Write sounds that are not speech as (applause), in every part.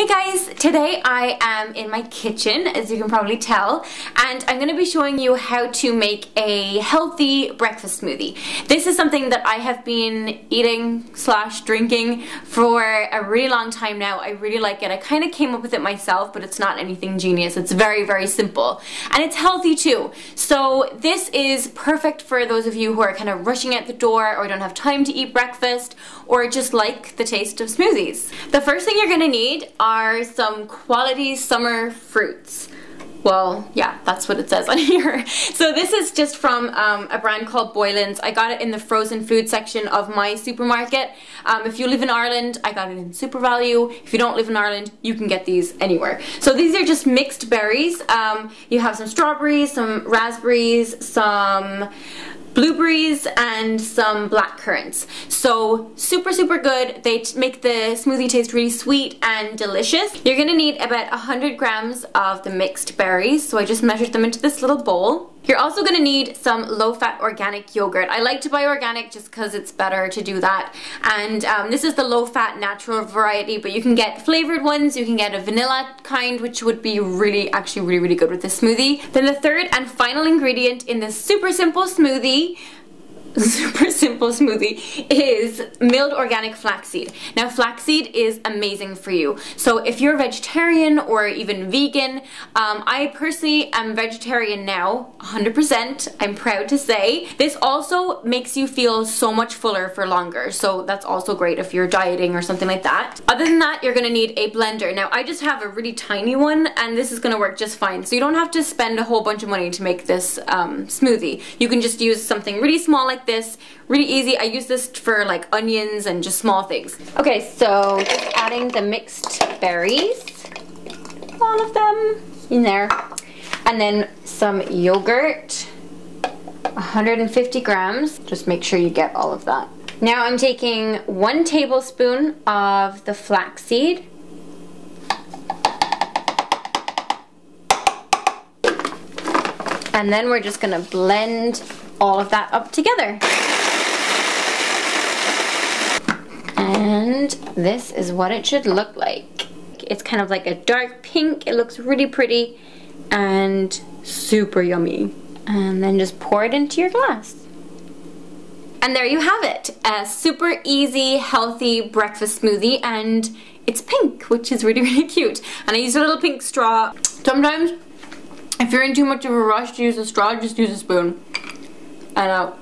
Hey guys, today I am in my kitchen, as you can probably tell, and I'm going to be showing you how to make a healthy breakfast smoothie. This is something that I have been eating slash drinking for a really long time now. I really like it. I kind of came up with it myself, but it's not anything genius. It's very, very simple. And it's healthy too. So this is perfect for those of you who are kind of rushing out the door or don't have time to eat breakfast or just like the taste of smoothies. The first thing you're going to need are some quality summer fruits. Well, yeah, that's what it says on (laughs) here. So this is just from um, a brand called Boylan's. I got it in the frozen food section of my supermarket. Um, if you live in Ireland, I got it in SuperValu. If you don't live in Ireland, you can get these anywhere. So these are just mixed berries. Um, you have some strawberries, some raspberries, some blueberries and some black currants. So super, super good. They make the smoothie taste really sweet and delicious. You're gonna need about 100 grams of the mixed berries. So I just measured them into this little bowl. You're also going to need some low-fat organic yogurt. I like to buy organic just because it's better to do that. And um, this is the low-fat natural variety, but you can get flavored ones. You can get a vanilla kind, which would be really, actually really, really good with this smoothie. Then the third and final ingredient in this super simple smoothie (laughs) super simple smoothie is milled organic flaxseed. Now flaxseed is amazing for you. So if you're vegetarian or even vegan, um, I personally am vegetarian now, 100%, I'm proud to say. This also makes you feel so much fuller for longer. So that's also great if you're dieting or something like that. Other than that, you're gonna need a blender. Now I just have a really tiny one and this is gonna work just fine. So you don't have to spend a whole bunch of money to make this um, smoothie. You can just use something really small like this. Really easy. I use this for like onions and just small things. Okay, so just adding the mixed berries. All of them in there. And then some yogurt. 150 grams. Just make sure you get all of that. Now I'm taking one tablespoon of the flaxseed. And then we're just gonna blend all of that up together. And this is what it should look like. It's kind of like a dark pink. It looks really pretty and super yummy. And then just pour it into your glass. And there you have it. A super easy, healthy breakfast smoothie and it's pink, which is really, (laughs) really cute. And I use a little pink straw. Sometimes, if you're in too much of a rush to use a straw, just use a spoon and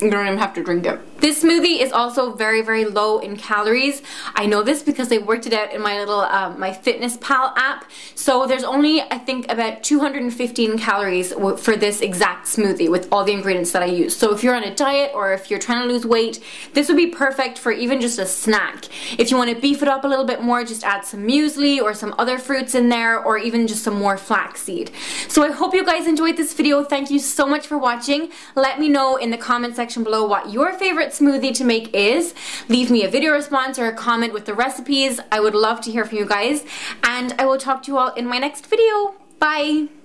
you don't even have to drink it. This smoothie is also very, very low in calories. I know this because I worked it out in my little um, MyFitnessPal app. So there's only, I think, about 215 calories for this exact smoothie with all the ingredients that I use. So if you're on a diet or if you're trying to lose weight, this would be perfect for even just a snack. If you want to beef it up a little bit more, just add some muesli or some other fruits in there or even just some more flaxseed. So I hope you guys enjoyed this video. Thank you so much for watching. Let me know in the comment section below what your favorite favorite smoothie to make is. Leave me a video response or a comment with the recipes. I would love to hear from you guys. And I will talk to you all in my next video. Bye!